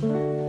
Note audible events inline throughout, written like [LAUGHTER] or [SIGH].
Welcome,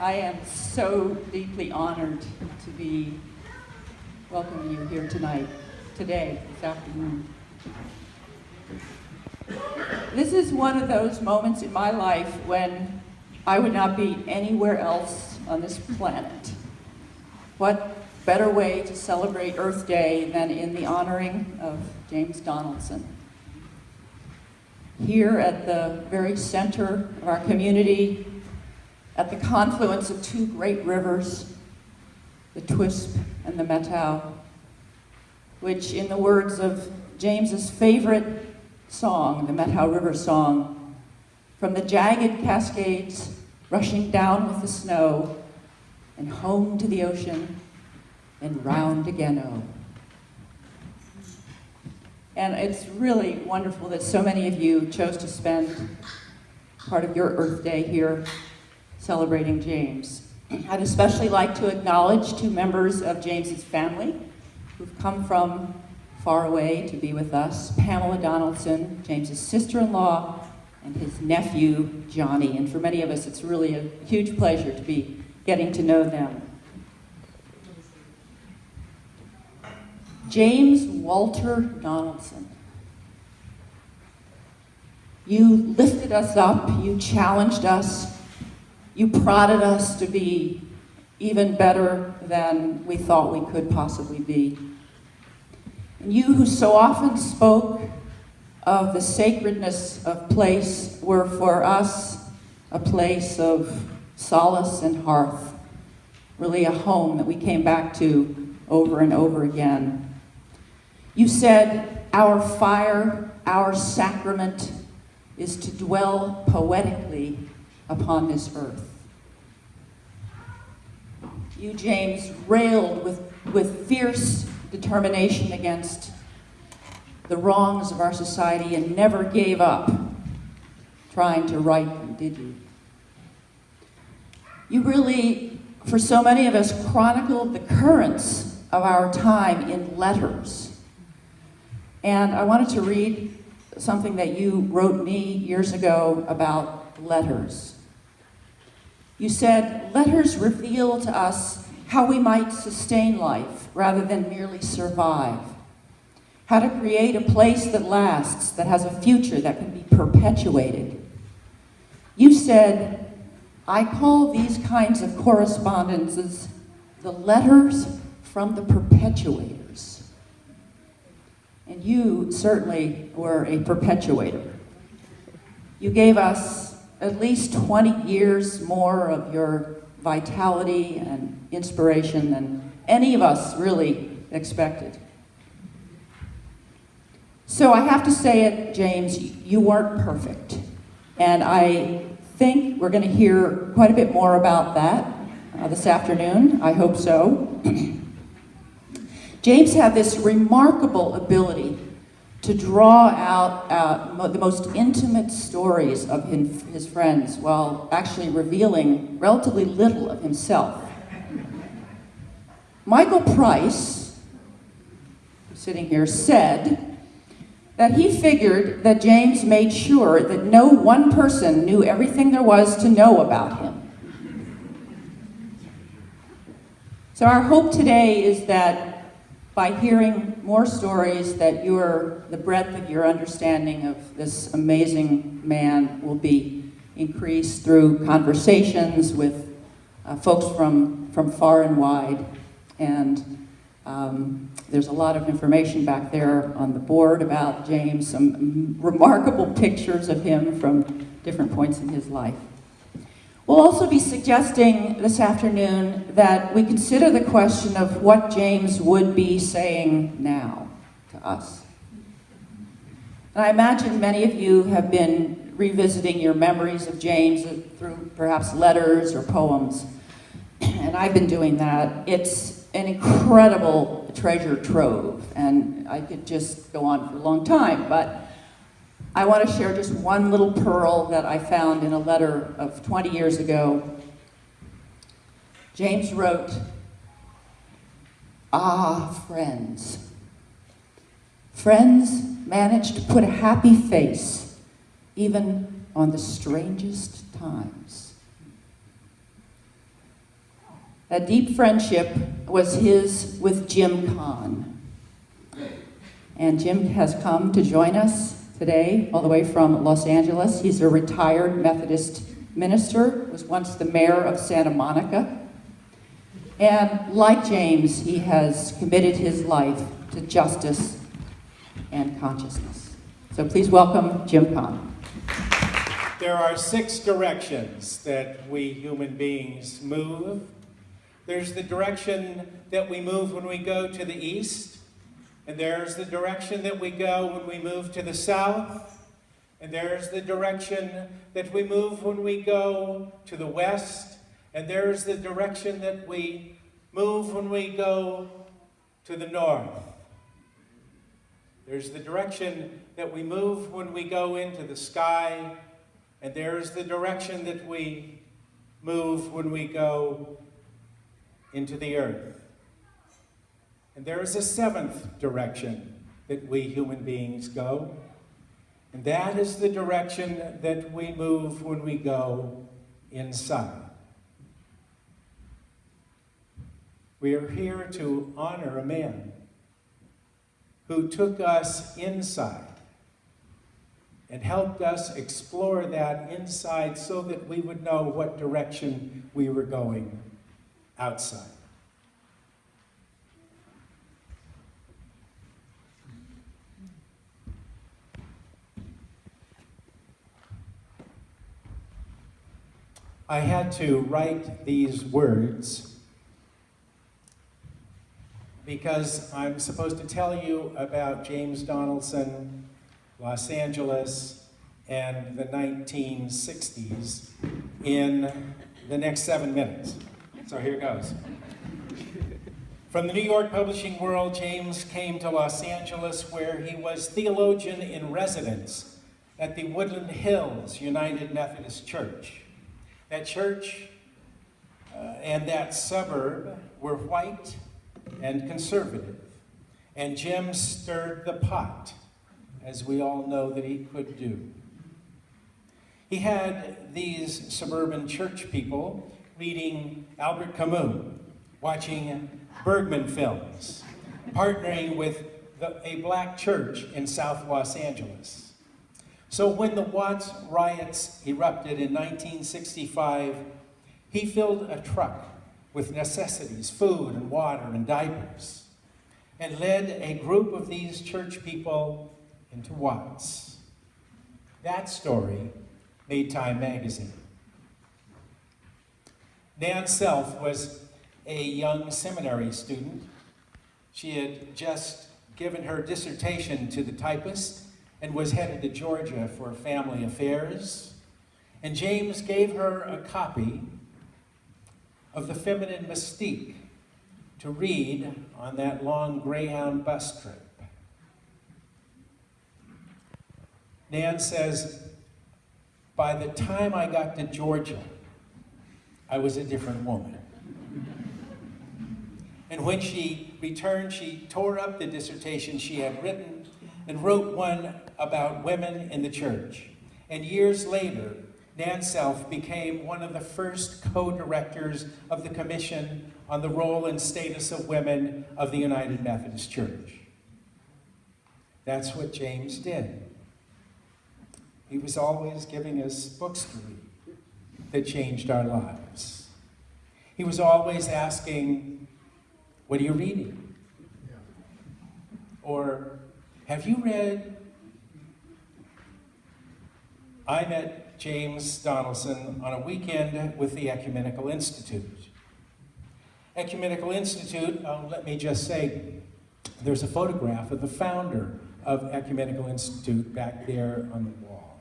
I am so deeply honored to be welcoming you here tonight, today, this afternoon. This is one of those moments in my life when I would not be anywhere else on this planet. What better way to celebrate Earth Day than in the honoring of James Donaldson? here at the very center of our community, at the confluence of two great rivers, the Twisp and the Methow, which in the words of James's favorite song, the Methow River Song, from the jagged cascades rushing down with the snow and home to the ocean and round again, oh. And it's really wonderful that so many of you chose to spend part of your Earth Day here celebrating James. I'd especially like to acknowledge two members of James's family who've come from far away to be with us, Pamela Donaldson, James's sister-in-law, and his nephew, Johnny. And for many of us, it's really a huge pleasure to be getting to know them. James Walter Donaldson. You lifted us up, you challenged us, you prodded us to be even better than we thought we could possibly be. And you who so often spoke of the sacredness of place were for us a place of solace and hearth, really a home that we came back to over and over again. You said, Our fire, our sacrament is to dwell poetically upon this earth. You, James, railed with, with fierce determination against the wrongs of our society and never gave up trying to right them, did you? You really, for so many of us, chronicled the currents of our time in letters and I wanted to read something that you wrote me years ago about letters. You said, letters reveal to us how we might sustain life rather than merely survive. How to create a place that lasts, that has a future that can be perpetuated. You said, I call these kinds of correspondences the letters from the perpetuators. And you certainly were a perpetuator. You gave us at least 20 years more of your vitality and inspiration than any of us really expected. So I have to say it, James, you weren't perfect. And I think we're going to hear quite a bit more about that uh, this afternoon. I hope so. [CLEARS THROAT] James had this remarkable ability to draw out uh, the most intimate stories of his friends while actually revealing relatively little of himself. Michael Price, sitting here, said that he figured that James made sure that no one person knew everything there was to know about him. So, our hope today is that by hearing more stories, that your, the breadth of your understanding of this amazing man will be increased through conversations with uh, folks from, from far and wide. And um, there's a lot of information back there on the board about James, some remarkable pictures of him from different points in his life. We'll also be suggesting this afternoon that we consider the question of what James would be saying now to us. And I imagine many of you have been revisiting your memories of James through perhaps letters or poems, and I've been doing that. It's an incredible treasure trove, and I could just go on for a long time, but I want to share just one little pearl that I found in a letter of 20 years ago. James wrote, Ah, friends. Friends manage to put a happy face even on the strangest times. A deep friendship was his with Jim Kahn. And Jim has come to join us today, all the way from Los Angeles. He's a retired Methodist minister, was once the mayor of Santa Monica. And like James, he has committed his life to justice and consciousness. So please welcome Jim Kahn. There are six directions that we human beings move. There's the direction that we move when we go to the east. And there's the direction that we go when we move to the south. And there's the direction that we move when we go to the west. And there's the direction that we move when we go to the north. There's the direction that we move when we go into the sky. And there's the direction that we move when we go into the earth. And there is a seventh direction that we human beings go, and that is the direction that we move when we go inside. We are here to honor a man who took us inside and helped us explore that inside so that we would know what direction we were going outside. I had to write these words because I'm supposed to tell you about James Donaldson, Los Angeles, and the 1960s in the next seven minutes. So here goes. From the New York publishing world, James came to Los Angeles where he was theologian in residence at the Woodland Hills United Methodist Church. That church uh, and that suburb were white and conservative. And Jim stirred the pot, as we all know that he could do. He had these suburban church people reading Albert Camus, watching Bergman films, partnering with the, a black church in South Los Angeles. So when the Watts riots erupted in 1965, he filled a truck with necessities, food and water and diapers, and led a group of these church people into Watts. That story made Time magazine. Nan Self was a young seminary student. She had just given her dissertation to the typist and was headed to Georgia for family affairs. And James gave her a copy of the feminine mystique to read on that long Greyhound bus trip. Nan says, by the time I got to Georgia, I was a different woman. And when she returned, she tore up the dissertation she had written and wrote one about women in the church. And years later, Nan Self became one of the first co-directors of the Commission on the Role and Status of Women of the United Methodist Church. That's what James did. He was always giving us books to read that changed our lives. He was always asking, what are you reading? Or, have you read? I met James Donaldson on a weekend with the Ecumenical Institute. Ecumenical Institute, um, let me just say, there's a photograph of the founder of Ecumenical Institute back there on the wall.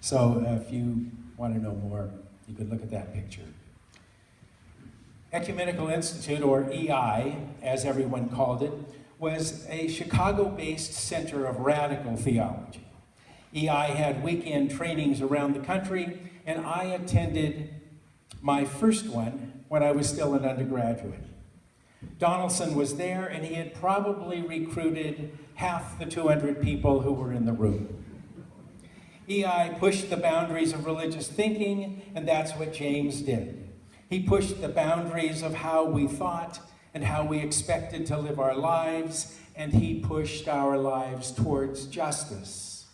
So uh, if you want to know more, you could look at that picture. Ecumenical Institute, or EI, as everyone called it, was a Chicago-based center of radical theology. EI had weekend trainings around the country, and I attended my first one when I was still an undergraduate. Donaldson was there, and he had probably recruited half the 200 people who were in the room. EI pushed the boundaries of religious thinking, and that's what James did. He pushed the boundaries of how we thought and how we expected to live our lives, and he pushed our lives towards justice.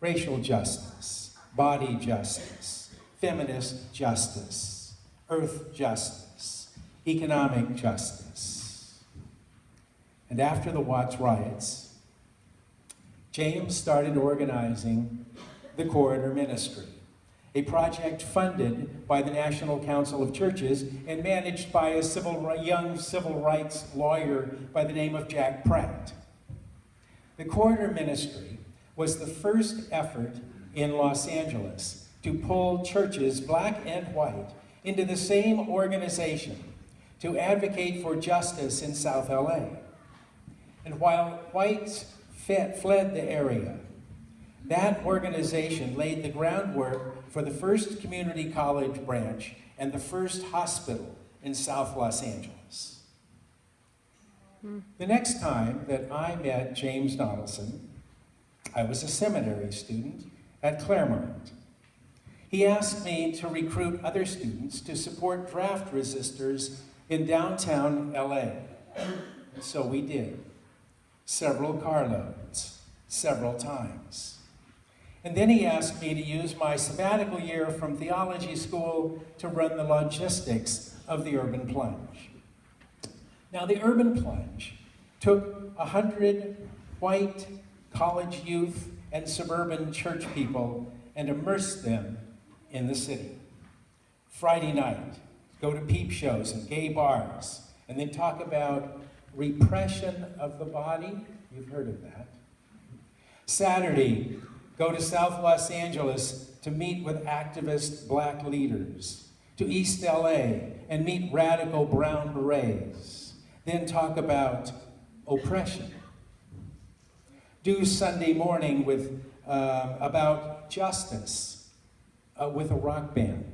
Racial justice, body justice, feminist justice, earth justice, economic justice. And after the Watts riots, James started organizing the Corridor Ministry a project funded by the National Council of Churches and managed by a civil, young civil rights lawyer by the name of Jack Pratt. The Corridor Ministry was the first effort in Los Angeles to pull churches, black and white, into the same organization to advocate for justice in South LA. And while whites fled the area, that organization laid the groundwork for the first community college branch and the first hospital in South Los Angeles. The next time that I met James Donaldson, I was a seminary student at Claremont. He asked me to recruit other students to support draft resistors in downtown LA. And so we did. Several carloads, several times. And then he asked me to use my sabbatical year from theology school to run the logistics of the Urban Plunge. Now, the Urban Plunge took a hundred white college youth and suburban church people and immersed them in the city. Friday night, go to peep shows and gay bars, and then talk about repression of the body. You've heard of that. Saturday, go to South Los Angeles to meet with activist black leaders, to East LA and meet radical brown berets, then talk about oppression. Do Sunday morning with, uh, about justice uh, with a rock band,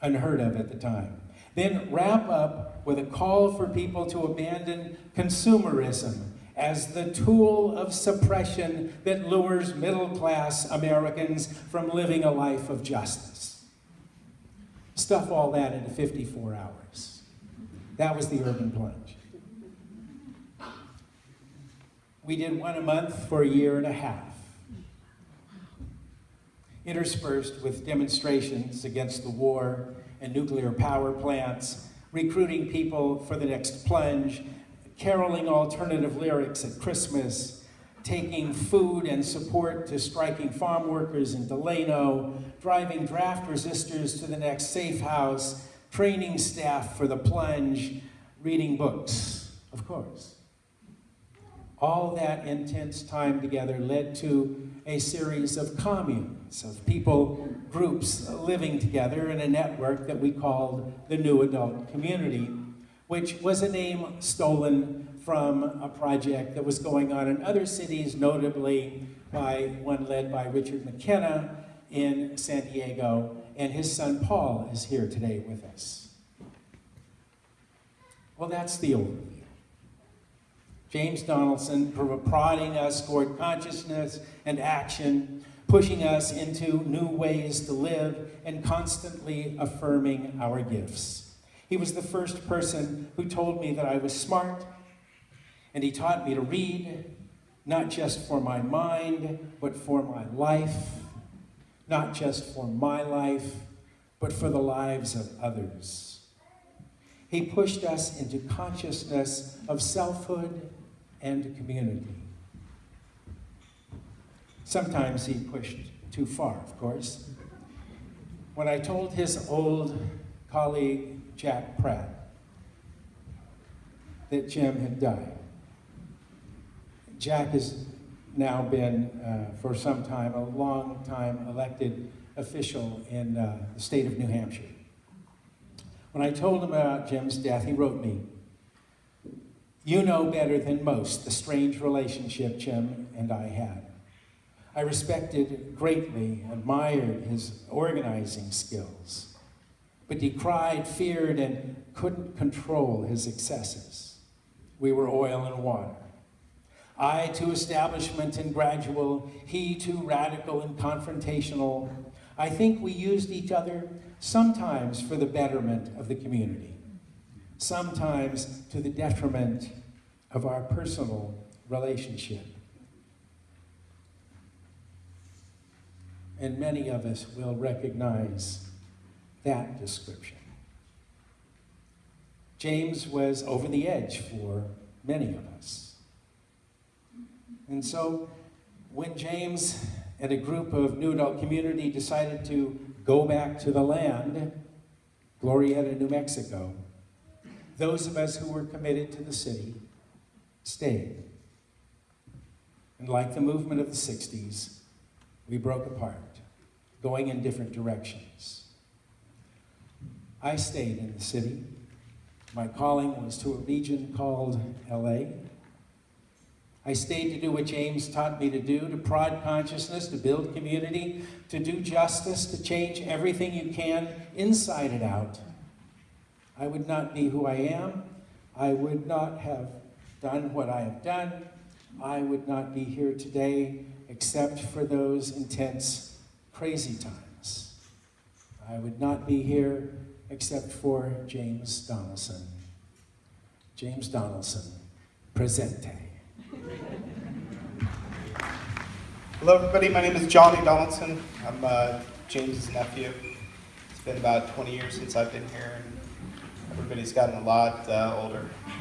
unheard of at the time. Then wrap up with a call for people to abandon consumerism as the tool of suppression that lures middle-class Americans from living a life of justice. Stuff all that into 54 hours. That was the urban plunge. We did one a month for a year and a half, interspersed with demonstrations against the war and nuclear power plants, recruiting people for the next plunge, caroling alternative lyrics at Christmas, taking food and support to striking farm workers in Delano, driving draft resistors to the next safe house, training staff for the plunge, reading books, of course. all that intense time together led to a series of communes, of people, groups living together in a network that we called the New Adult Community, which was a name stolen from a project that was going on in other cities, notably by one led by Richard McKenna in San Diego, and his son Paul is here today with us. Well, that's the overview. James Donaldson pro- prodding us toward consciousness and action, pushing us into new ways to live, and constantly affirming our gifts. He was the first person who told me that I was smart, and he taught me to read, not just for my mind, but for my life, not just for my life, but for the lives of others. He pushed us into consciousness of selfhood and community. Sometimes he pushed too far, of course. When I told his old colleague, Jack Pratt, that Jim had died, Jack has now been, uh, for some time, a long time elected official in uh, the state of New Hampshire. When I told him about Jim's death, he wrote me, You know better than most the strange relationship Jim and I had. I respected greatly, admired his organizing skills, but decried, feared, and couldn't control his excesses. We were oil and water. I too establishment and gradual, he too radical and confrontational. I think we used each other sometimes for the betterment of the community, sometimes to the detriment of our personal relationship. And many of us will recognize that description. James was over the edge for many of us. And so when James and a group of New Adult Community decided to go back to the land, Glorieta, New Mexico, those of us who were committed to the city stayed. And like the movement of the 60s, we broke apart, going in different directions. I stayed in the city. My calling was to a region called LA. I stayed to do what James taught me to do, to prod consciousness, to build community, to do justice, to change everything you can inside and out. I would not be who I am. I would not have done what I have done. I would not be here today except for those intense, crazy times. I would not be here except for James Donaldson. James Donaldson, presente. Hello, everybody. My name is Johnny Donaldson. I'm uh, James's nephew. It's been about 20 years since I've been here, and everybody's gotten a lot uh, older. [LAUGHS]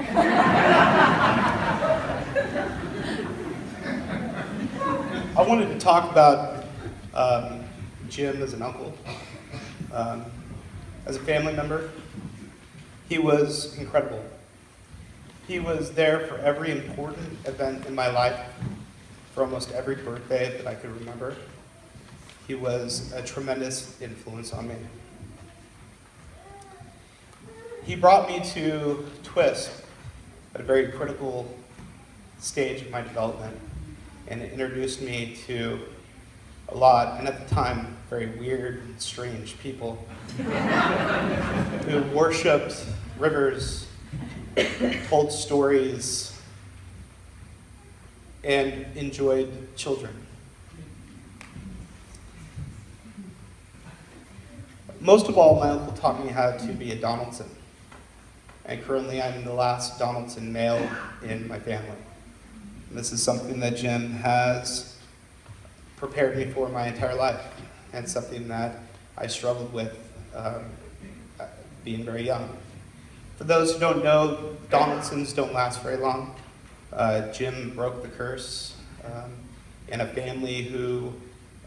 I wanted to talk about um, Jim as an uncle, um, as a family member. He was incredible. He was there for every important event in my life for almost every birthday that I could remember. He was a tremendous influence on me. He brought me to Twisp at a very critical stage of my development and introduced me to a lot, and at the time, very weird and strange people [LAUGHS] who worshipped rivers, told stories, and enjoyed children. Most of all, my uncle taught me how to be a Donaldson. And currently, I'm the last Donaldson male in my family. And this is something that Jim has prepared me for my entire life, and something that I struggled with um, being very young. For those who don't know, Donaldsons don't last very long. Uh, Jim broke the curse um, in a family who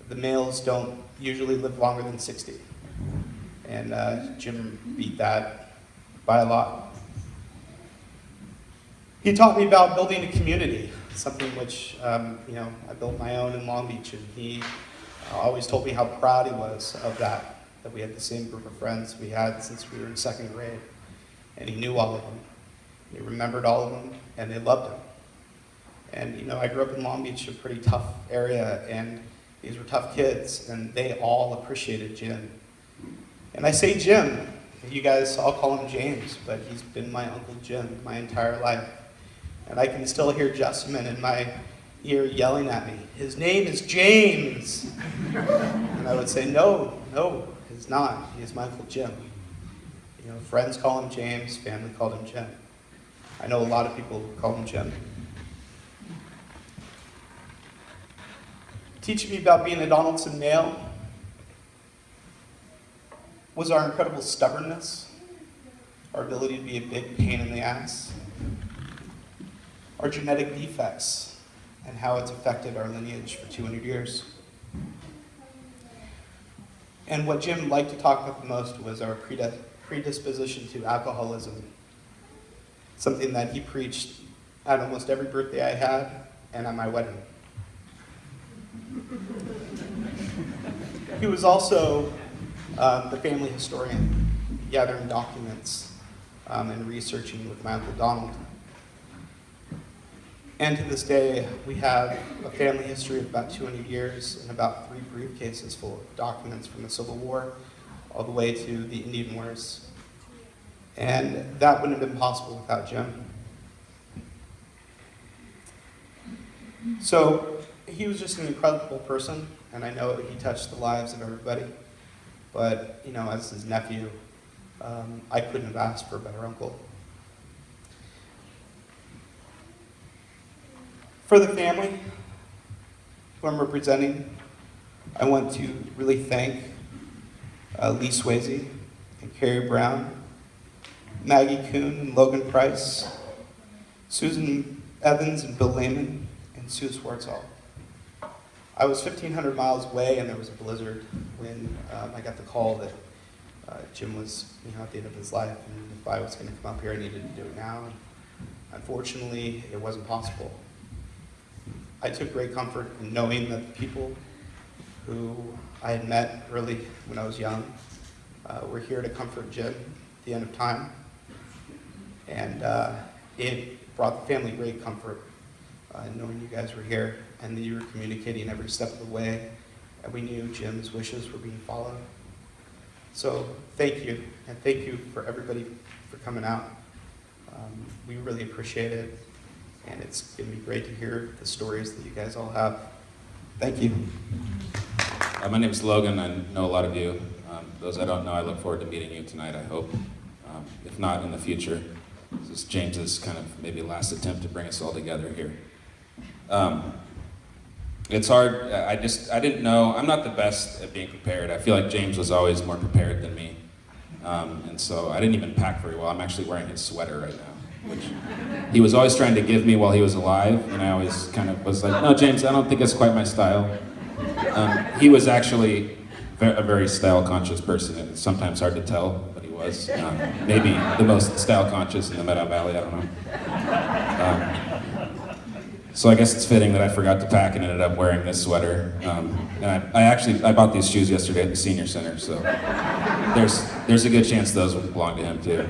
the males don't usually live longer than 60. And uh, Jim beat that by a lot. He taught me about building a community, something which, um, you know, I built my own in Long Beach, and he uh, always told me how proud he was of that, that we had the same group of friends we had since we were in second grade. And he knew all of them. He remembered all of them, and they loved him. And, you know, I grew up in Long Beach, a pretty tough area, and these were tough kids, and they all appreciated Jim. And I say Jim, you guys all call him James, but he's been my Uncle Jim my entire life. And I can still hear Jessamine in my ear yelling at me, his name is James. and I would say, no, no, he's not. He is my Jim. You know, friends call him James, family called him Jim. I know a lot of people call him Jim. Teaching me about being a Donaldson male was our incredible stubbornness, our ability to be a big pain in the ass, our genetic defects, and how it's affected our lineage for 200 years. And what Jim liked to talk about the most was our predisposition to alcoholism, something that he preached at almost every birthday I had and at my wedding. He was also um, the family historian, gathering documents um, and researching with my Uncle Donald. And to this day, we have a family history of about 200 years and about three briefcases full of documents from the Civil War all the way to the Indian Wars. And that wouldn't have been possible without Jim. So he was just an incredible person, and I know he touched the lives of everybody. But, you know, as his nephew, um, I couldn't have asked for a better uncle. For the family who I'm representing, I want to really thank uh, Lee Swayze and Carrie Brown, Maggie Kuhn and Logan Price, Susan Evans and Bill Lehman, and Sue Swartzall. I was 1,500 miles away, and there was a blizzard when um, I got the call that uh, Jim was, you know, at the end of his life, and if I was going to come up here, I needed to do it now. And unfortunately, it wasn't possible. I took great comfort in knowing that the people who I had met early when I was young uh, were here to comfort Jim at the end of time, and uh, it brought the family great comfort uh, knowing you guys were here and that you were communicating every step of the way, and we knew Jim's wishes were being followed. So thank you, and thank you for everybody for coming out. Um, we really appreciate it, and it's going to be great to hear the stories that you guys all have. Thank you. Uh, my name is Logan. I know a lot of you. Um, those I don't know, I look forward to meeting you tonight, I hope. Um, if not, in the future. This is James's kind of maybe last attempt to bring us all together here. Um, it's hard. I just, I didn't know. I'm not the best at being prepared. I feel like James was always more prepared than me. Um, and so I didn't even pack very well. I'm actually wearing his sweater right now, which he was always trying to give me while he was alive. And I always kind of was like, no, James, I don't think it's quite my style. Um, he was actually a very style conscious person. and It's sometimes hard to tell, but he was. Um, maybe the most style conscious in the Methow Valley, I don't know. Um, so I guess it's fitting that I forgot to pack and ended up wearing this sweater. Um, and I, I actually, I bought these shoes yesterday at the senior center, so there's, there's a good chance those would belong to him too.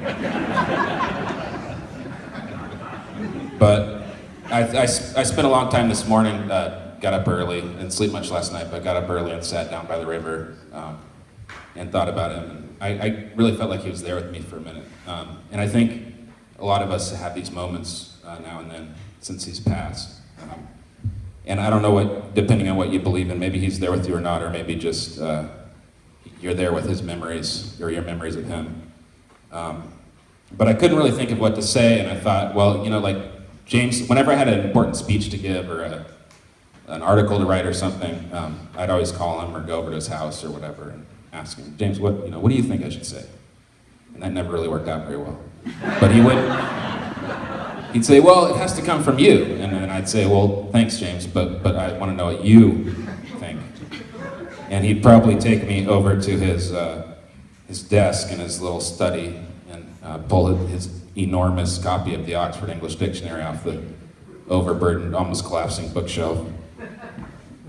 But I I spent a long time this morning, uh, got up early, didn't sleep much last night, but got up early and sat down by the river um, and thought about him. And I, I really felt like he was there with me for a minute. Um, and I think a lot of us have these moments uh, now and then since he's passed. Um, and I don't know what, depending on what you believe in, maybe he's there with you or not, or maybe just uh, you're there with his memories or your memories of him. Um, but I couldn't really think of what to say, and I thought, well, you know, like James, whenever I had an important speech to give or a, an article to write or something, um, I'd always call him or go over to his house or whatever and ask him, James, what, you know, what do you think I should say? And that never really worked out very well. But he would, he'd say, well, it has to come from you. And then I'd say, well, thanks, James, but, but I want to know what you think. And he'd probably take me over to his, uh, his desk in his little study and uh, pull his enormous copy of the Oxford English Dictionary off the overburdened, almost collapsing bookshelf.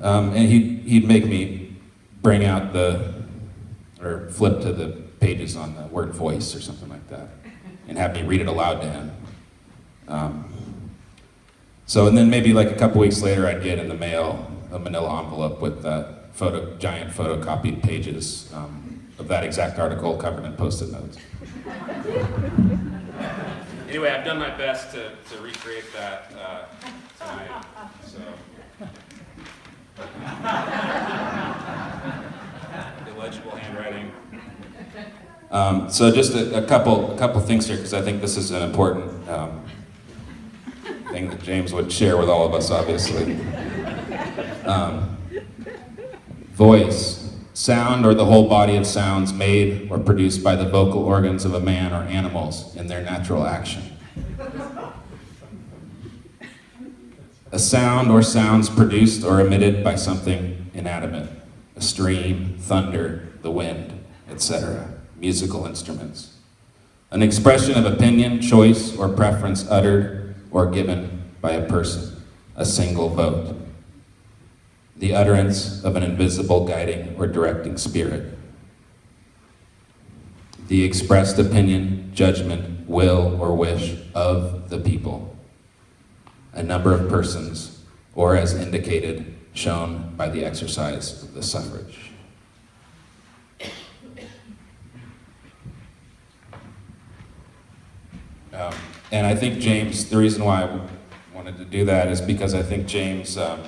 Um, and he'd, he'd make me bring out the, or flip to the pages on the word voice or something like that, and have me read it aloud to him. Um, so, and then maybe like a couple weeks later, I'd get in the mail a manila envelope with uh, photo, giant photocopied pages um, of that exact article covered in post-it notes. [LAUGHS] Anyway, I've done my best to, to recreate that uh, tonight. So. Illegible handwriting. Um, so just a, a couple, a couple things here, because I think this is an important um, thing that James would share with all of us, obviously. Um, voice, sound or the whole body of sounds made or produced by the vocal organs of a man or animals in their natural action. A sound or sounds produced or emitted by something inanimate, a stream, thunder, the wind, etc., musical instruments. An expression of opinion, choice, or preference uttered or given by a person, a single vote. The utterance of an invisible guiding or directing spirit. The expressed opinion, judgment, will, or wish of the people. A number of persons, or as indicated, shown by the exercise of the suffrage. Um, and I think James, the reason why I wanted to do that is because I think James, um,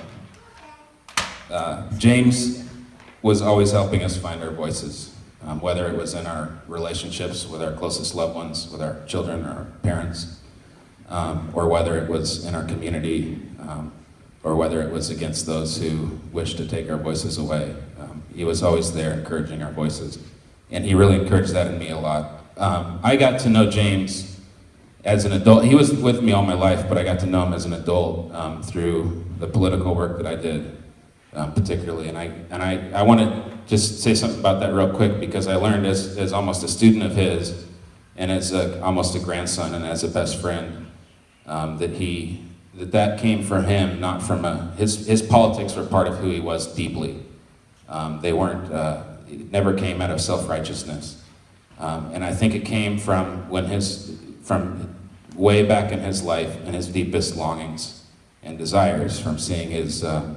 uh, James was always helping us find our voices, um, whether it was in our relationships with our closest loved ones, with our children or our parents, um, or whether it was in our community, um, or whether it was against those who wished to take our voices away. Um, he was always there encouraging our voices, and he really encouraged that in me a lot. Um, I got to know James as an adult, he was with me all my life, but I got to know him as an adult um, through the political work that I did, um, particularly. And I and I, I want to just say something about that real quick because I learned as, as almost a student of his, and as a, almost a grandson and as a best friend, um, that he that that came from him, not from a his his politics were part of who he was deeply. Um, they weren't. Uh, it never came out of self righteousness, um, and I think it came from when his from way back in his life and his deepest longings and desires from seeing his uh,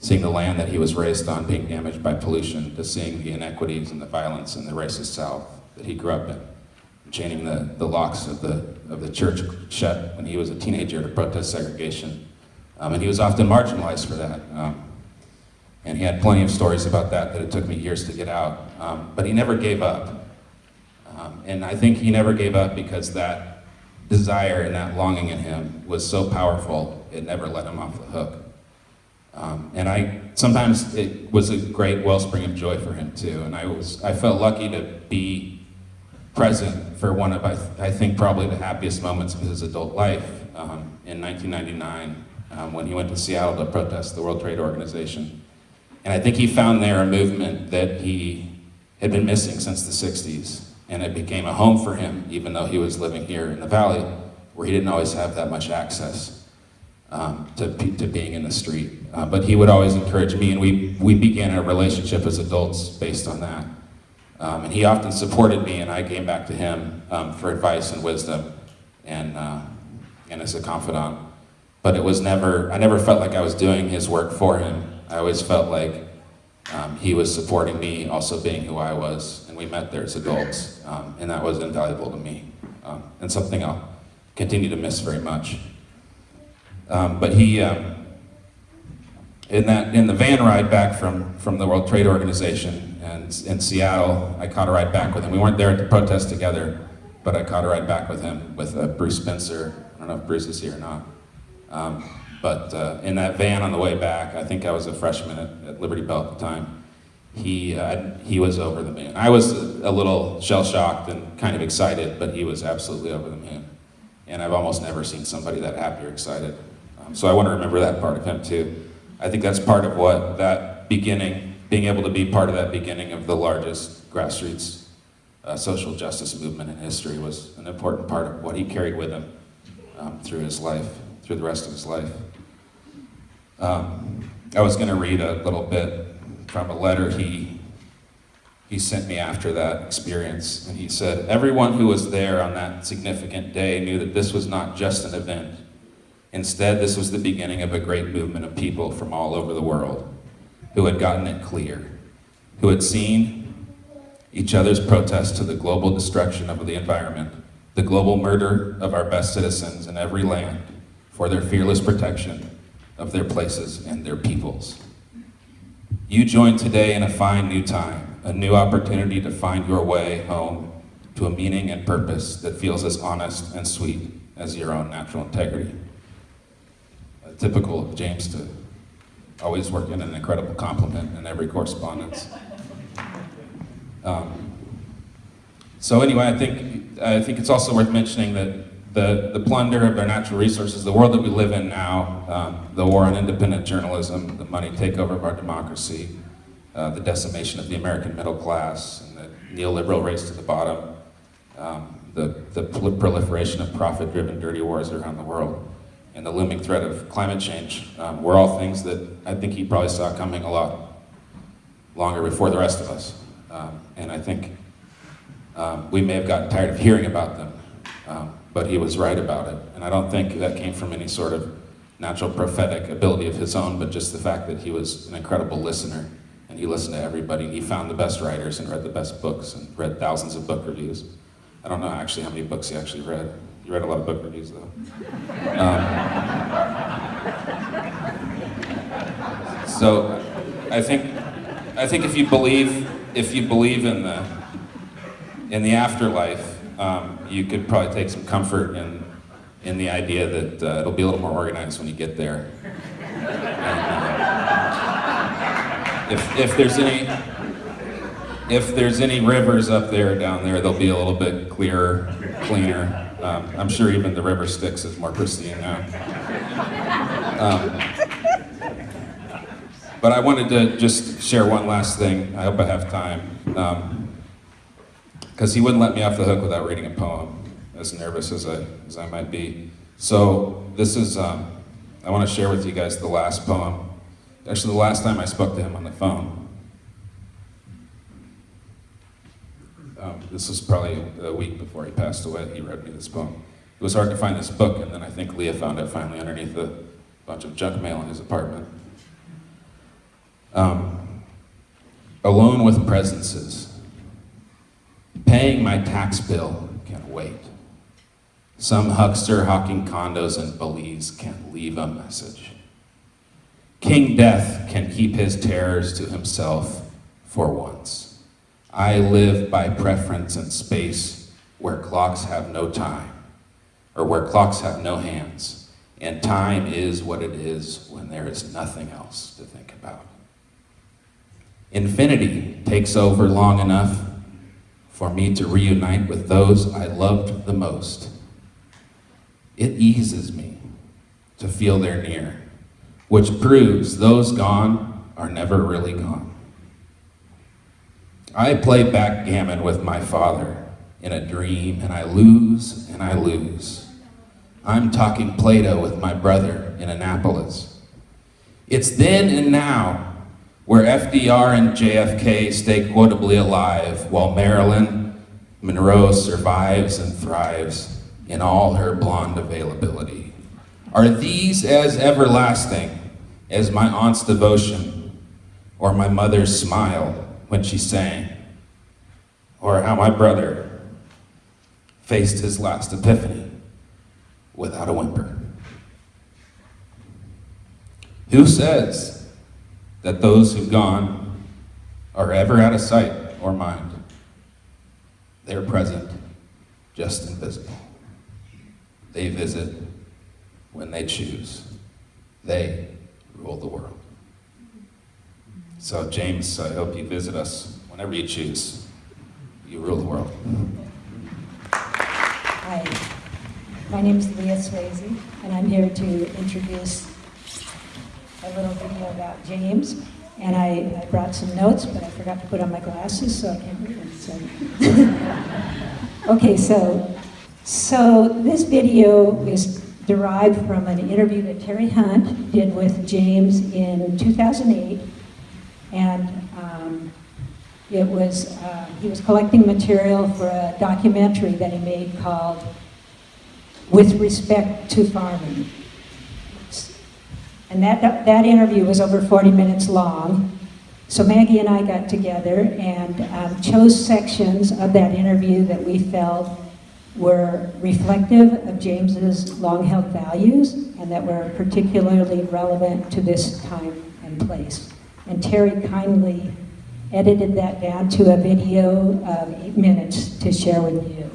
seeing the land that he was raised on being damaged by pollution to seeing the inequities and the violence in the racist south that he grew up in chaining the, the locks of the of the church shut when he was a teenager to protest segregation. Um, and he was often marginalized for that. Um, and he had plenty of stories about that that it took me years to get out. Um, but he never gave up. Um, and I think he never gave up because that desire and that longing in him was so powerful, it never let him off the hook. Um, and I sometimes it was a great wellspring of joy for him too. And I was I felt lucky to be present for one of I, th- I think probably the happiest moments of his adult life um, in 1999 um, when he went to Seattle to protest the World Trade Organization. And I think he found there a movement that he had been missing since the 60s and it became a home for him, even though he was living here in the valley, where he didn't always have that much access um, to, to being in the street. Uh, but he would always encourage me, and we, we began a relationship as adults based on that. Um, and he often supported me, and I came back to him um, for advice and wisdom, and, uh, and as a confidant. But it was never, I never felt like I was doing his work for him. I always felt like um, he was supporting me, also being who I was, and we met there as adults, um, and that was invaluable to me, um, and something I'll continue to miss very much. Um, but he, um, in that, in the van ride back from, from the World Trade Organization and in Seattle, I caught a ride back with him. We weren't there to protest together, but I caught a ride back with him with uh, Bruce Spencer. I don't know if Bruce is here or not. Um, but uh, in that van on the way back, I think I was a freshman at, at Liberty Bell at the time. He uh, he was over the moon. I was a little shell shocked and kind of excited, but he was absolutely over the moon. And I've almost never seen somebody that happy or excited. Um, so I want to remember that part of him too. I think that's part of what that beginning, being able to be part of that beginning of the largest grassroots uh, social justice movement in history was an important part of what he carried with him um, through his life through the rest of his life. Um, I was going to read a little bit from a letter he, he sent me after that experience. And he said, Everyone who was there on that significant day knew that this was not just an event. Instead, this was the beginning of a great movement of people from all over the world who had gotten it clear, who had seen each other's protest to the global destruction of the environment, the global murder of our best citizens in every land for their fearless protection of their places and their peoples. You join today in a fine new time, a new opportunity to find your way home to a meaning and purpose that feels as honest and sweet as your own natural integrity. Typical of James to always work in an incredible compliment in every correspondence. Um, so anyway, I think I think it's also worth mentioning that the, the plunder of our natural resources, the world that we live in now, um, the war on independent journalism, the money takeover of our democracy, uh, the decimation of the American middle class, and the neoliberal race to the bottom, um, the, the proliferation of profit-driven dirty wars around the world, and the looming threat of climate change um, were all things that I think he probably saw coming a lot longer before the rest of us. Um, and I think um, we may have gotten tired of hearing about them, um, but he was right about it. And I don't think that came from any sort of natural prophetic ability of his own, but just the fact that he was an incredible listener. And he listened to everybody, and he found the best writers and read the best books and read thousands of book reviews. I don't know actually how many books he actually read. He read a lot of book reviews, though. Um, so I think, I think if you believe, if you believe in the, in the afterlife, um, you could probably take some comfort in, in the idea that uh, it'll be a little more organized when you get there. And, uh, if, if there's any, if there's any rivers up there, down there, they'll be a little bit clearer, cleaner. Um, I'm sure even the river Styx is more pristine now. Um, but I wanted to just share one last thing. I hope I have time. Because he wouldn't let me off the hook without reading a poem, as nervous as I, as I might be. So this is, um, I want to share with you guys the last poem. Actually, the last time I spoke to him on the phone. Um, this was probably a week before he passed away. He read me this poem. It was hard to find this book, and then I think Leah found it finally underneath a bunch of junk mail in his apartment. Um, alone with presences. Paying my tax bill can wait. Some huckster hawking condos in Belize can't leave a message. King Death can keep his terrors to himself for once. I live by preference in space where clocks have no time, or where clocks have no hands, and time is what it is when there is nothing else to think about. Infinity takes over long enough for me to reunite with those I loved the most. It eases me to feel they're near, which proves those gone are never really gone. I play backgammon with my father in a dream, and I lose and I lose. I'm talking Plato with my brother in Annapolis. It's then and now where FDR and JFK stay quotably alive while Marilyn Monroe survives and thrives in all her blonde availability. Are these as everlasting as my aunt's devotion or my mother's smile when she sang, or how my brother faced his last epiphany without a whimper? Who says that those who've gone are ever out of sight or mind? They're present, just invisible. They visit when they choose. They rule the world. So, James, I hope you visit us whenever you choose. You rule the world. Hi, my name is Leah Swayze, and I'm here to introduce a little video about James. And I, I brought some notes, but I forgot to put on my glasses, so I can't read them. So. [LAUGHS] okay, so so this video is derived from an interview that Terry Hunt did with James in 2008. And um, it was, uh, he was collecting material for a documentary that he made called With Respect to Farming. And that, that interview was over 40 minutes long. So Maggie and I got together and um, chose sections of that interview that we felt were reflective of James's long-held values and that were particularly relevant to this time and place. And Terry kindly edited that down to a video of eight minutes to share with you.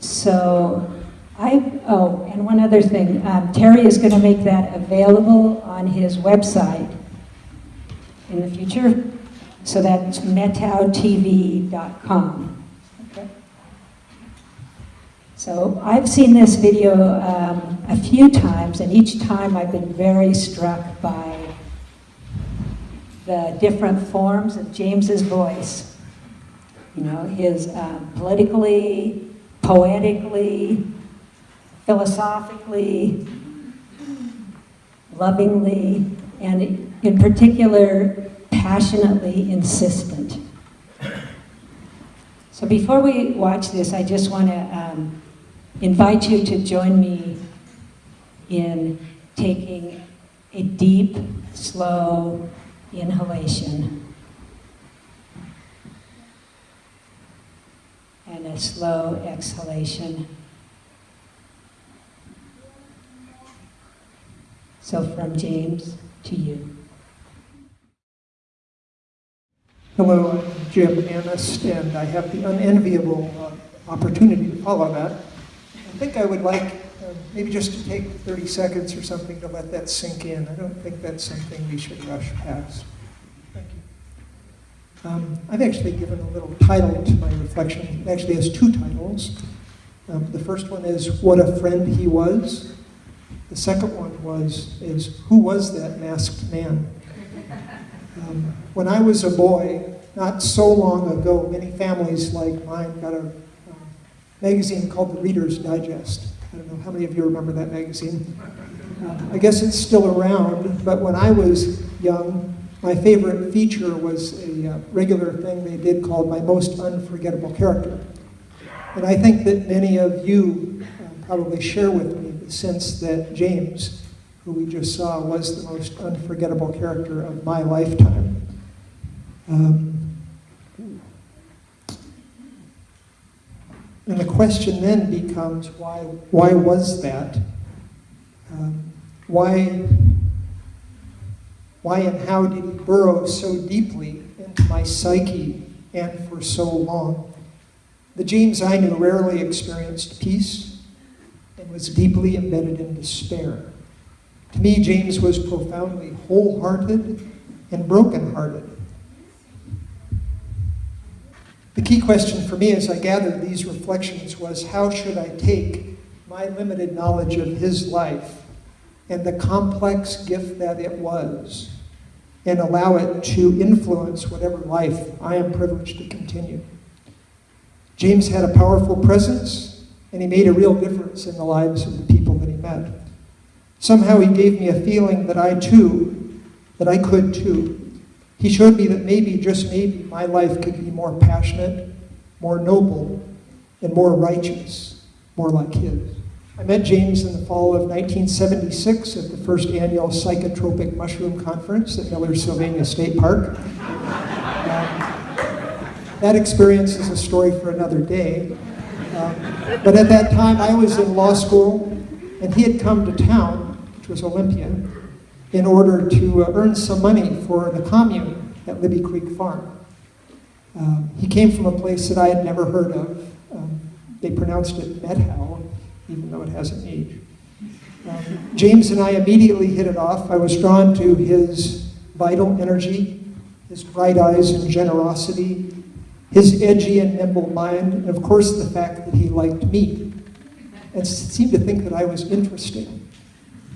So I, oh, and one other thing, um, Terry is going to make that available on his website in the future. So that's metautv.com. So I've seen this video um, a few times, and each time I've been very struck by the different forms of James's voice. You know, his um, politically, poetically, philosophically, lovingly, and in particular, passionately insistent. So before we watch this, I just want to um, invite you to join me in taking a deep, slow inhalation and a slow exhalation. So from James to you. Hello, I'm Jim Anist, and I have the unenviable uh, opportunity to follow that. I think I would like uh, maybe just to take 30 seconds or something to let that sink in. I don't think that's something we should rush past. Thank you. Um, I've actually given a little title to my reflection. It actually has two titles. Um, the first one is What a Friend He Was. The second one was is Who Was That Masked Man? Um, when I was a boy, not so long ago, many families like mine got a magazine called the Reader's Digest. I don't know how many of you remember that magazine. Uh, I guess it's still around, but when I was young, my favorite feature was a uh, regular thing they did called My Most Unforgettable Character. And I think that many of you uh, probably share with me the sense that James who we just saw was the most unforgettable character of my lifetime. Um, and the question then becomes why, why was that? Um, why, why and how did he burrow so deeply into my psyche and for so long? The James I knew rarely experienced peace and was deeply embedded in despair. To me, James was profoundly wholehearted and brokenhearted. The key question for me as I gathered these reflections was how should I take my limited knowledge of his life and the complex gift that it was and allow it to influence whatever life I am privileged to continue. James had a powerful presence and he made a real difference in the lives of the people that he met. Somehow he gave me a feeling that I too, that I could too. He showed me that maybe, just maybe, my life could be more passionate, more noble, and more righteous, more like his. I met James in the fall of 1976 at the first annual Psychotropic Mushroom Conference at Millersylvania State Park. Um, that experience is a story for another day. Um, but at that time, I was in law school, and he had come to town which was Olympia, in order to uh, earn some money for the commune at Libby Creek Farm. Um, he came from a place that I had never heard of. Um, they pronounced it Medhow, even though it has an age. Um, James and I immediately hit it off. I was drawn to his vital energy, his bright eyes and generosity, his edgy and nimble mind, and of course the fact that he liked me and seemed to think that I was interesting.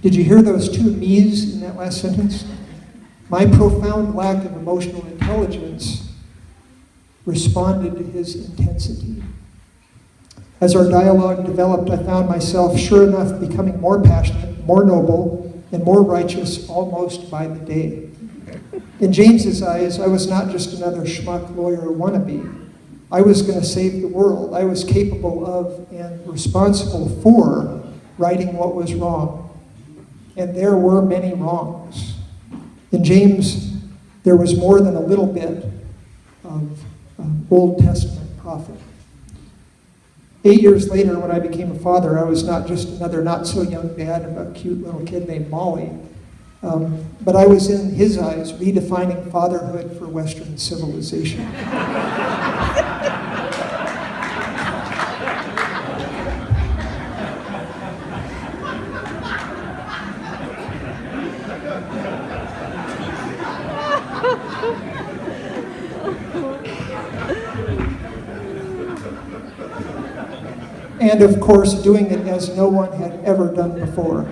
Did you hear those two me's in that last sentence? My profound lack of emotional intelligence responded to his intensity. As our dialogue developed, I found myself, sure enough, becoming more passionate, more noble, and more righteous almost by the day. In James's eyes, I was not just another schmuck lawyer wannabe. I was going to save the world. I was capable of and responsible for righting what was wrong. And there were many wrongs. In James, there was more than a little bit of um, Old Testament prophet. Eight years later, when I became a father, I was not just another not so young dad of a cute little kid named Molly, um, but I was in his eyes redefining fatherhood for Western civilization. [LAUGHS] and of course doing it as no one had ever done before.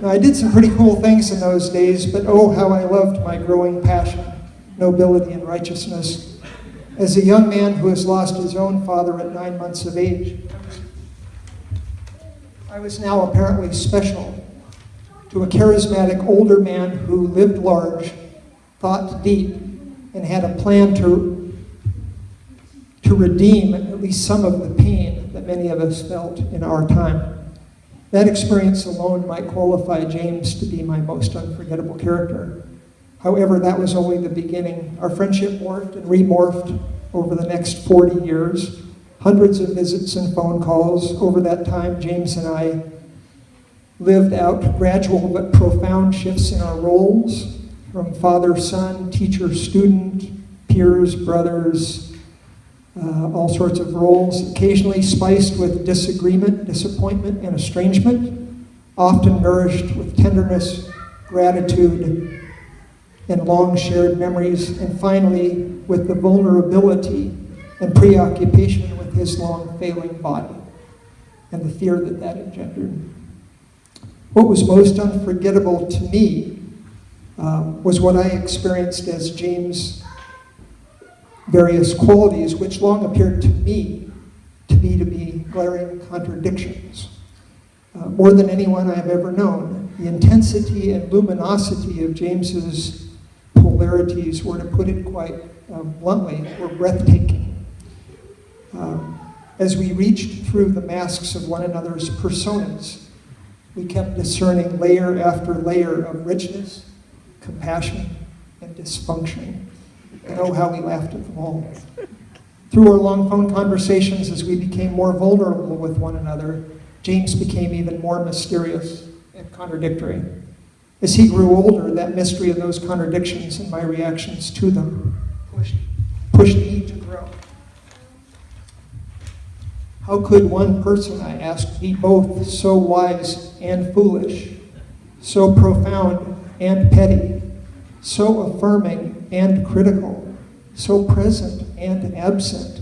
Now, I did some pretty cool things in those days, but oh, how I loved my growing passion, nobility, and righteousness. As a young man who has lost his own father at nine months of age, I was now apparently special to a charismatic older man who lived large, thought deep, and had a plan to, to redeem at least some of the pain that many of us felt in our time. That experience alone might qualify James to be my most unforgettable character. However, that was only the beginning. Our friendship morphed and remorphed over the next 40 years. Hundreds of visits and phone calls. Over that time, James and I lived out gradual but profound shifts in our roles from father son, teacher student, peers, brothers, uh, all sorts of roles, occasionally spiced with disagreement, disappointment, and estrangement, often nourished with tenderness, gratitude, and long shared memories, and finally with the vulnerability and preoccupation with his long failing body and the fear that that engendered. What was most unforgettable to me um, was what I experienced as James various qualities which long appeared to me to be to be glaring contradictions. Uh, more than anyone I have ever known, the intensity and luminosity of James's polarities were, to put it quite uh, bluntly, were breathtaking. Um, as we reached through the masks of one another's personas, we kept discerning layer after layer of richness, compassion, and dysfunction. And oh, how we laughed at them all. Through our long phone conversations, as we became more vulnerable with one another, James became even more mysterious and contradictory. As he grew older, that mystery and those contradictions and my reactions to them pushed, pushed me to grow. How could one person, I asked, be both so wise and foolish, so profound and petty, so affirming and critical, so present and absent,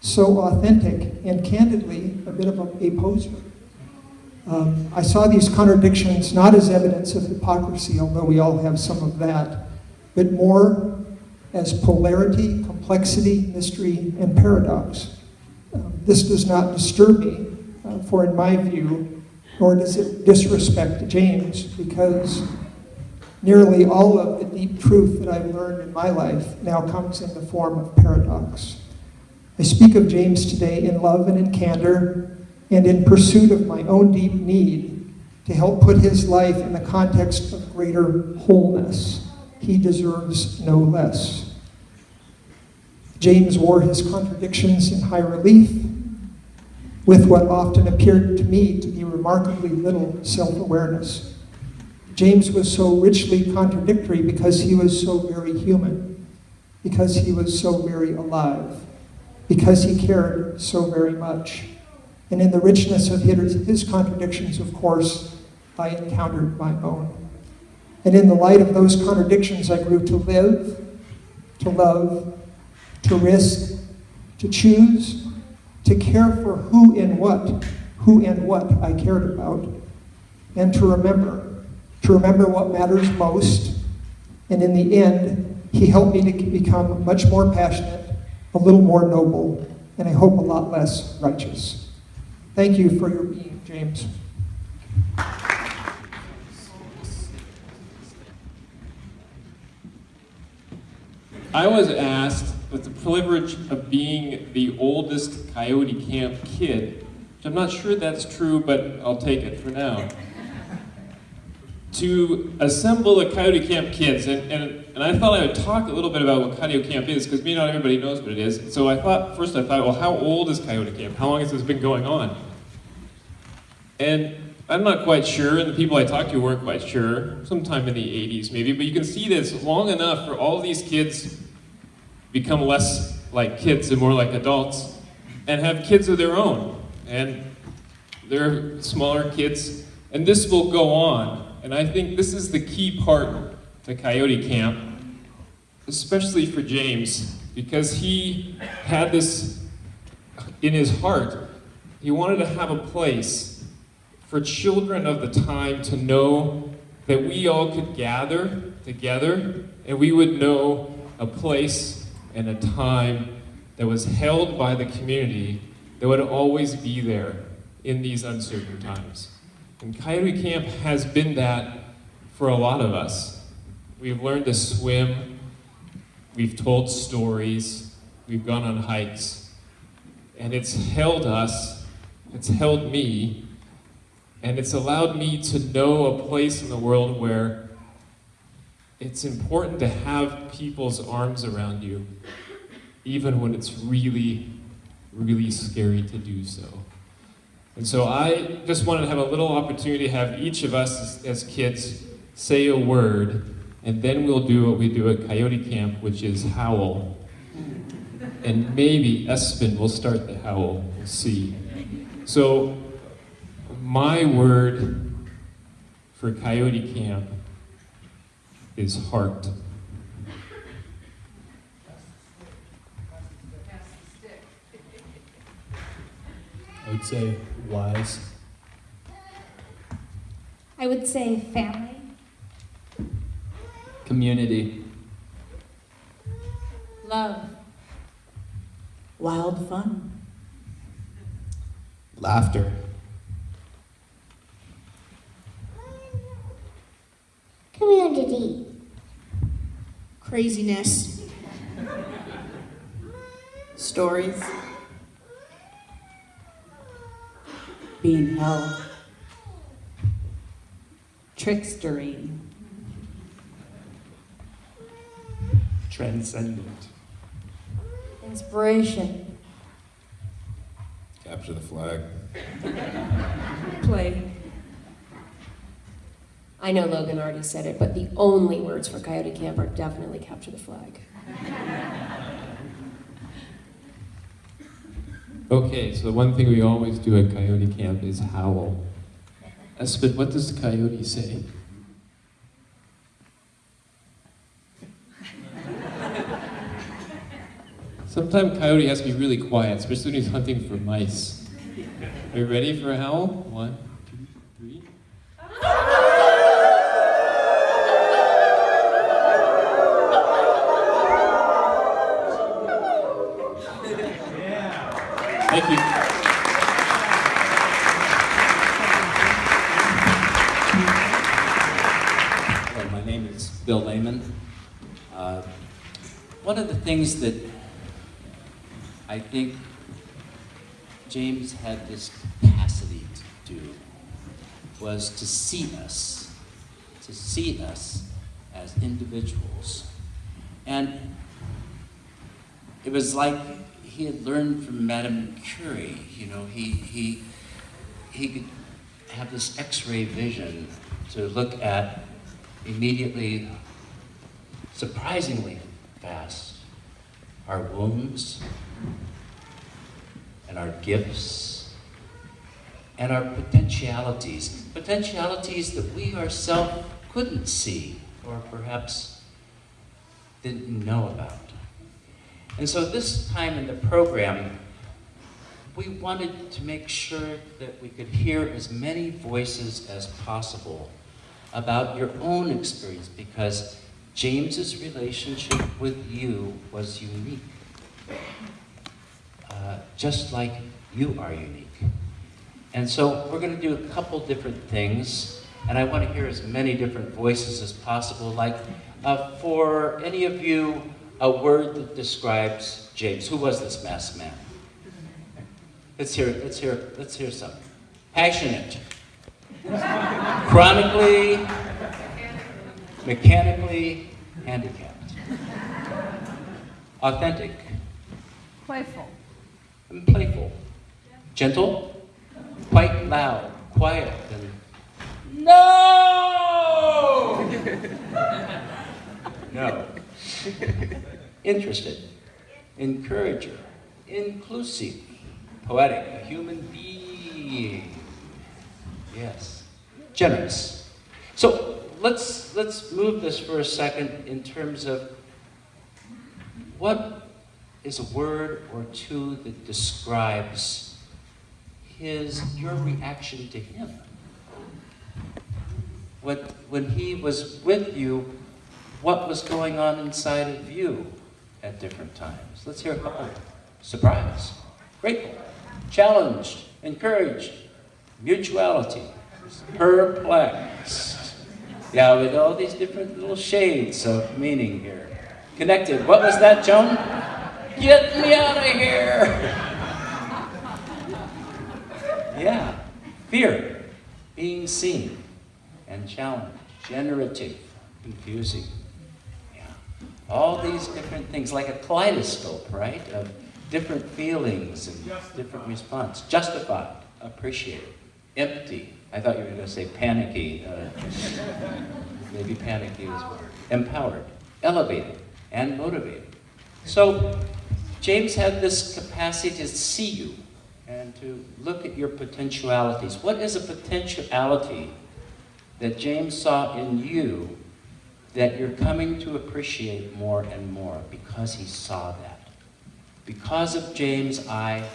so authentic and candidly a bit of a, a poser? Um, I saw these contradictions not as evidence of hypocrisy, although we all have some of that, but more as polarity, complexity, mystery, and paradox. Um, this does not disturb me, uh, for in my view, nor does it disrespect James, because nearly all of the deep truth that I've learned in my life now comes in the form of paradox. I speak of James today in love and in candor, and in pursuit of my own deep need to help put his life in the context of greater wholeness. He deserves no less. James wore his contradictions in high relief, with what often appeared to me to be remarkably little self awareness. James was so richly contradictory because he was so very human, because he was so very alive, because he cared so very much. And in the richness of his, contradictions, of course, I encountered my own. And in the light of those contradictions, I grew to live, to love, to risk, to choose, to care for who and what, who and what I cared about, and to remember, to remember what matters most. And in the end, he helped me to become much more passionate, a little more noble, and I hope a lot less righteous. Thank you for your being, James. I was asked with the privilege of being the oldest Coyote Camp kid, which I'm not sure that's true, but I'll take it for now, to assemble the Coyote Camp kids. And, and, and I thought I would talk a little bit about what Coyote Camp is, because maybe not everybody knows what it is. So I thought, first I thought, well, how old is Coyote Camp? How long has this been going on? And I'm not quite sure, and the people I talked to weren't quite sure, sometime in the 80s maybe, but you can see that it's long enough for all these kids become less like kids and more like adults and have kids of their own. And they're smaller kids, and this will go on. And I think this is the key part to Coyote Camp, especially for James, because he had this in his heart. He wanted to have a place for children of the time to know that we all could gather together and we would know a place and a time that was held by the community that would always be there in these uncertain times. And Coyote Camp has been that for a lot of us. We've learned to swim, we've told stories, we've gone on hikes, and it's held us, it's held me, and it's allowed me to know a place in the world where it's important to have people's arms around you, even when it's really, really scary to do so. And so I just wanted to have a little opportunity to have each of us as, as kids say a word, and then we'll do what we do at Coyote Camp, which is howl. And maybe Espen will start the howl, we'll see. So my word for Coyote Camp is heart. I would say wise. I would say family. Community. Love. Wild fun. Laughter. Community. craziness, Stories. Being held. Trickstery. Transcendent. Inspiration. Capture the flag. Play. I know Logan already said it, but the only words for Coyote Camp are definitely capture the flag. Okay, so the one thing we always do at Coyote Camp is howl. Espen, what does the coyote say? Sometimes coyote has to be really quiet, especially when he's hunting for mice. Are you ready for a howl? One, two, three. [LAUGHS] Thank you. Hello, my name is Bill Lehman. Uh, one of the things that I think James had this capacity to do was to see us, to see us as individuals. And it was like he had learned from Madame Curie, you know, he, he, he could have this x-ray vision to look at immediately, surprisingly fast, our wounds and our gifts and our potentialities, potentialities that we ourselves couldn't see or perhaps didn't know about. And so this time in the program, we wanted to make sure that we could hear as many voices as possible about your own experience because James's relationship with you was unique. Uh, just like you are unique. And so we're going to do a couple different things, and I want to hear as many different voices as possible. Like, uh, for any of you, a word that describes James. Who was this masked man? Let's hear. it. Let's hear. Let's hear some. Passionate. Chronically, mechanically handicapped. Authentic Playful. and playful. Gentle, quite loud, quiet, and no! [LAUGHS] no. [LAUGHS] Interested, encourager, inclusive, poetic, a human being. Yes. Generous. So let's let's move this for a second in terms of what is a word or two that describes his your reaction to him. When, when he was with you, what was going on inside of you at different times? Let's hear a couple. Surprise, grateful, challenged, encouraged, mutuality, perplexed. Yeah, with all these different little shades of meaning here. Connected. What was that, Joan? Get me out of here! [LAUGHS] Yeah. Fear, being seen and challenged, generative, confusing. All these different things, like a kaleidoscope, right? Of different feelings and different response. Justified, appreciated, empty. I thought you were going to say panicky. Uh, maybe panicky is a. Empowered, elevated, and motivated. So James had this capacity to see you and to look at your potentialities. What is a potentiality that James saw in you that you're coming to appreciate more and more because he saw that? Because of James' eye,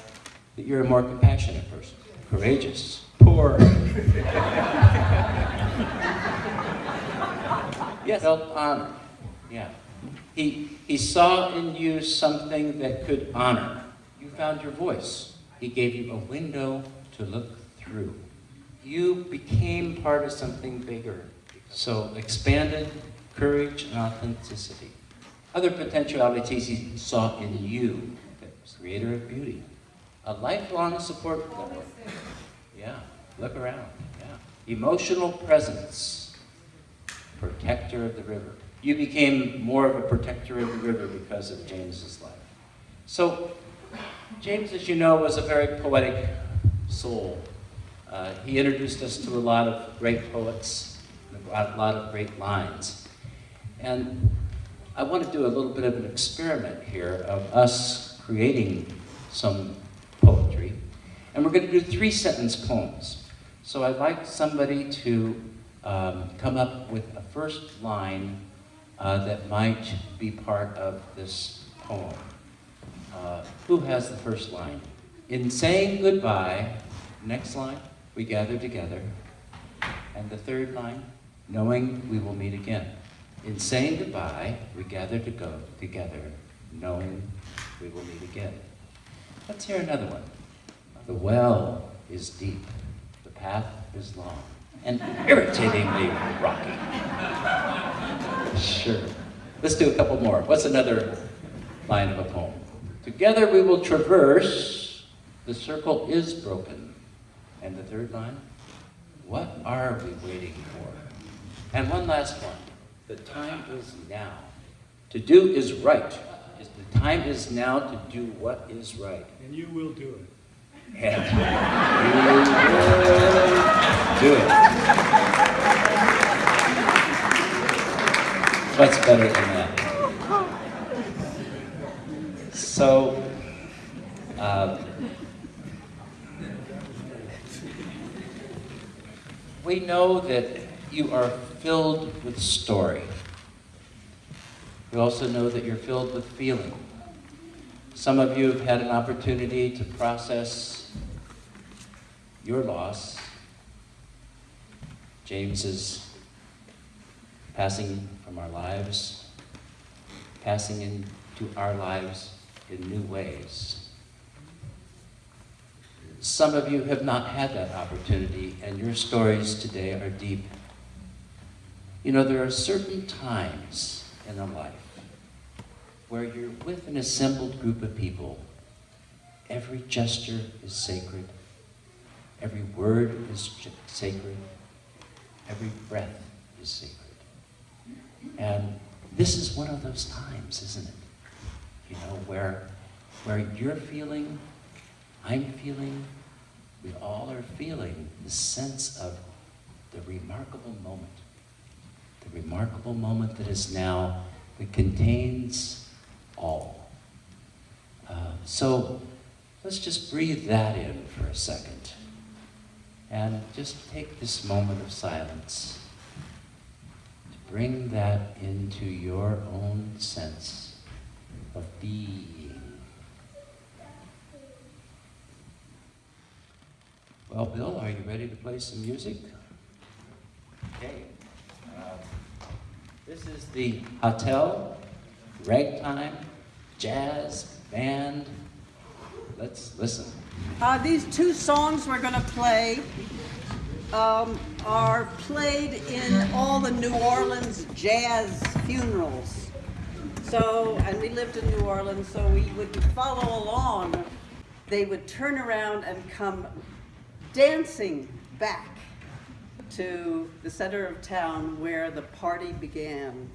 that you're a more compassionate person, courageous, poor. [LAUGHS] yes, felt honor. Yeah. He, he saw in you something that could honor. You found your voice. He gave you a window to look through. You became part of something bigger. So expanded courage and authenticity. Other potentialities he saw in you, the creator of beauty. A lifelong support network. Yeah, look around. Yeah. Emotional presence. Protector of the river. You became more of a protector of the river because of James's life. So, James, as you know, was a very poetic soul. Uh, he introduced us to a lot of great poets, a lot, lot of great lines. And I want to do a little bit of an experiment here of us creating some poetry. And we're going to do three sentence poems. So I'd like somebody to um, come up with a first line uh, that might be part of this poem. Uh, who has the first line? In saying goodbye, next line, we gather together. And the third line, knowing we will meet again. In saying goodbye, we gather to go together, knowing we will meet again. Let's hear another one. The well is deep, the path is long, and irritatingly rocky. Sure. Let's do a couple more. What's another line of a poem? Together we will traverse, the circle is broken. And the third line? What are we waiting for? And one last one. The time is now. To do is right. The time is now to do what is right. And you will do it. And [LAUGHS] you will do it. What's better than that? So, uh, we know that you are filled with story. We also know that you're filled with feeling. Some of you have had an opportunity to process your loss. James's passing from our lives, passing into our lives in new ways. some of you have not had that opportunity, and your stories today are deep. You know, there are certain times in a life where you're with an assembled group of people. Every gesture is sacred, every word is sacred, every breath is sacred. And this is one of those times, isn't it? You know, where, where you're feeling, I'm feeling, we all are feeling the sense of the remarkable moment. The remarkable moment that is now, that contains all. Uh, so let's just breathe that in for a second. And just take this moment of silence to bring that into your own sense of being. Well, Bill, are you ready to play some music? Okay. This is the Hotel Ragtime Jazz Band. Let's listen. Uh, these two songs we're going to play um, are played in all the New Orleans jazz funerals. So, and we lived in New Orleans, so we would follow along. They would turn around and come dancing back to the center of town where the party began.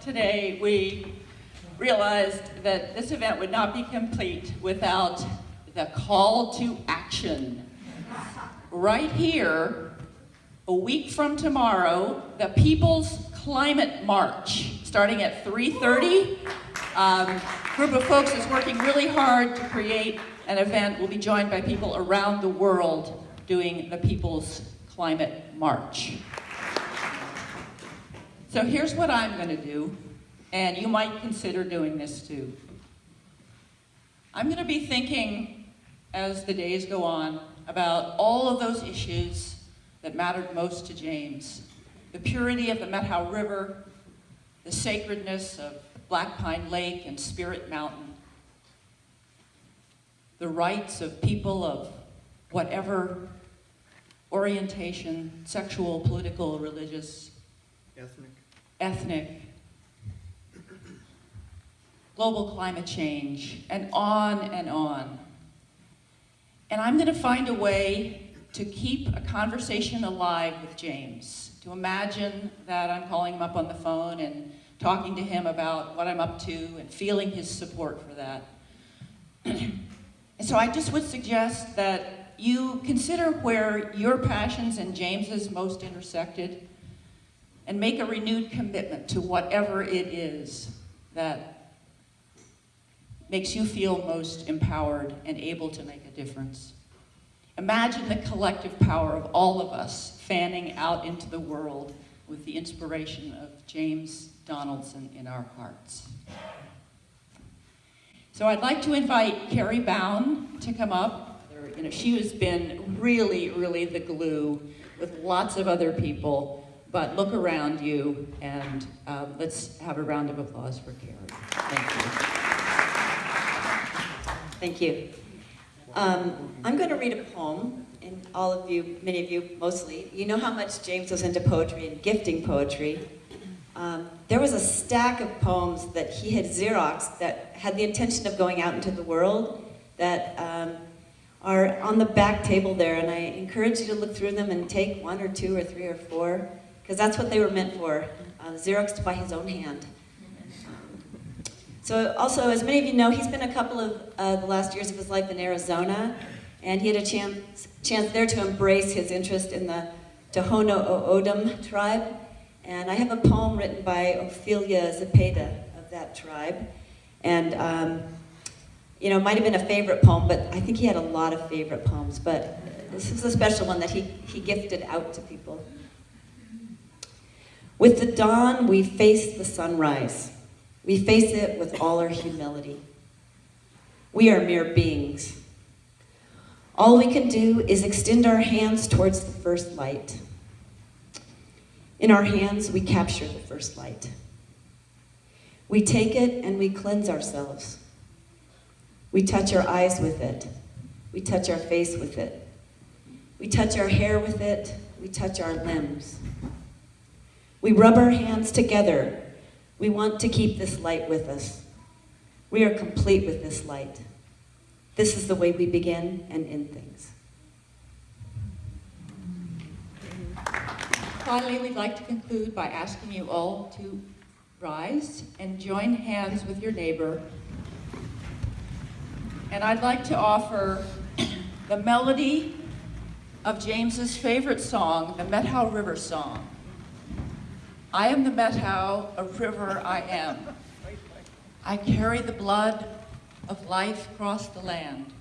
Today, we realized that this event would not be complete without the call to action. Right here, a week from tomorrow, the People's Climate March, starting at 3.30. Um, group of folks is working really hard to create an event. We'll be joined by people around the world doing the People's Climate March. So here's what I'm going to do, and you might consider doing this too. I'm going to be thinking as the days go on about all of those issues that mattered most to James. The purity of the Methow River, the sacredness of Black Pine Lake and Spirit Mountain, the rights of people of whatever orientation, sexual, political, religious, Ethnic. Ethnic, global climate change, and on and on. And I'm going to find a way to keep a conversation alive with James, to imagine that I'm calling him up on the phone and talking to him about what I'm up to and feeling his support for that. [CLEARS THROAT] and so I just would suggest that you consider where your passions and James's most intersected and make a renewed commitment to whatever it is that makes you feel most empowered and able to make a difference. Imagine the collective power of all of us fanning out into the world with the inspiration of James Donaldson in our hearts. So I'd like to invite Carrie Bound to come up. You know, she has been really, really the glue with lots of other people, but look around you and um, let's have a round of applause for Carrie. Thank you. Thank you. Um, I'm going to read a poem, and all of you, many of you mostly, you know how much James was into poetry and gifting poetry. Um, there was a stack of poems that he had Xeroxed that had the intention of going out into the world that um, are on the back table there, and I encourage you to look through them and take one or two or three or four, because that's what they were meant for, uh, Xeroxed by his own hand. So also, as many of you know, he's been a couple of uh, the last years of his life in Arizona, and he had a chance, chance there to embrace his interest in the Tohono O'odham tribe. And I have a poem written by Ophelia Zepeda of that tribe. And, um, you know, it might have been a favorite poem, but I think he had a lot of favorite poems. But this is a special one that he, he gifted out to people. With the dawn, we face the sunrise. We face it with all our humility. We are mere beings. All we can do is extend our hands towards the first light. In our hands, we capture the first light. We take it and we cleanse ourselves. We touch our eyes with it. We touch our face with it. We touch our hair with it. We touch our limbs. We rub our hands together we want to keep this light with us. We are complete with this light. This is the way we begin and end things. Finally, we'd like to conclude by asking you all to rise and join hands with your neighbor. And I'd like to offer the melody of James's favorite song, the Methow River Song. I am the Methow, a river I am. I carry the blood of life across the land.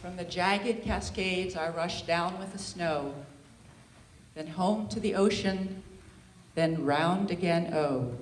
From the jagged cascades I rush down with the snow, then home to the ocean, then round again, oh.